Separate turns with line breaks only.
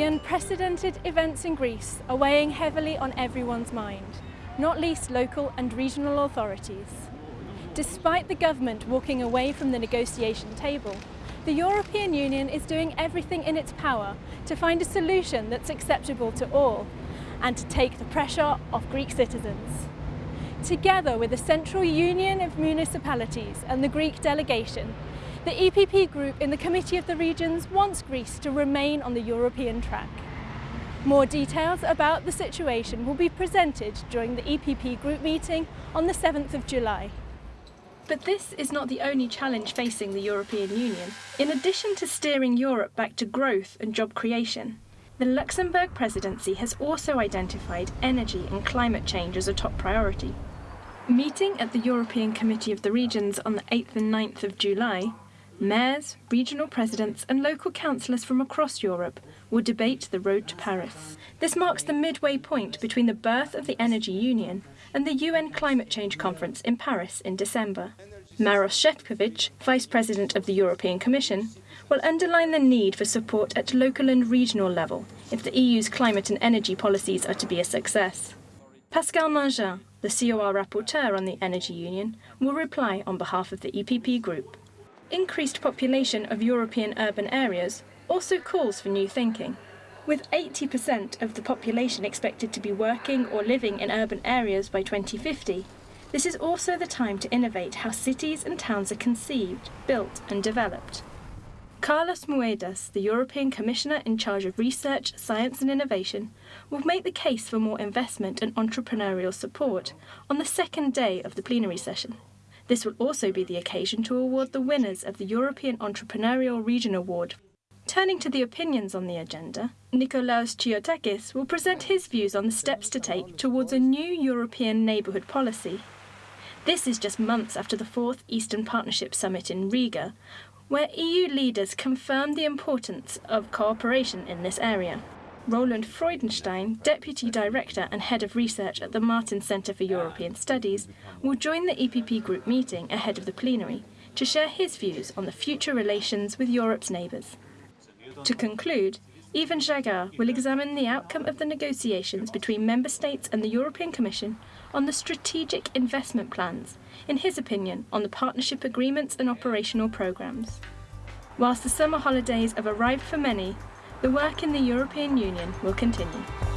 The unprecedented events in Greece are weighing heavily on everyone's mind, not least local and regional authorities. Despite the government walking away from the negotiation table, the European Union is doing everything in its power to find a solution that's acceptable to all and to take the pressure off Greek citizens. Together with the Central Union of Municipalities and the Greek delegation, the EPP group in the Committee of the Regions wants Greece to remain on the European track. More details about the situation will be presented during the EPP group meeting on the 7th of July. But this is not the only challenge facing the European Union. In addition to steering Europe back to growth and job creation, the Luxembourg presidency has also identified energy and climate change as a top priority. Meeting at the European Committee of the Regions on the 8th and 9th of July, mayors, regional presidents and local councillors from across Europe will debate the road to Paris. This marks the midway point between the birth of the Energy Union and the UN Climate Change Conference in Paris in December. Maros Šefčovič, Vice President of the European Commission, will underline the need for support at local and regional level if the EU's climate and energy policies are to be a success. Pascal Mangin, the COR rapporteur on the Energy Union, will reply on behalf of the EPP group increased population of European urban areas also calls for new thinking. With 80% of the population expected to be working or living in urban areas by 2050, this is also the time to innovate how cities and towns are conceived, built and developed. Carlos Moedas, the European Commissioner in charge of research, science and innovation, will make the case for more investment and entrepreneurial support on the second day of the plenary session. This will also be the occasion to award the winners of the European Entrepreneurial Region Award. Turning to the opinions on the agenda, Nikolaos Chiotakis will present his views on the steps to take towards a new European neighbourhood policy. This is just months after the fourth Eastern Partnership Summit in Riga, where EU leaders confirmed the importance of cooperation in this area. Roland Freudenstein, Deputy Director and Head of Research at the Martens Centre for European Studies, will join the EPP group meeting ahead of the plenary to share his views on the future relations with Europe's neighbours. To conclude, Ivan Žagar will examine the outcome of the negotiations between Member States and the European Commission on the strategic investment plans, in his opinion on the partnership agreements and operational programmes. Whilst the summer holidays have arrived for many, the work in the European Union will continue.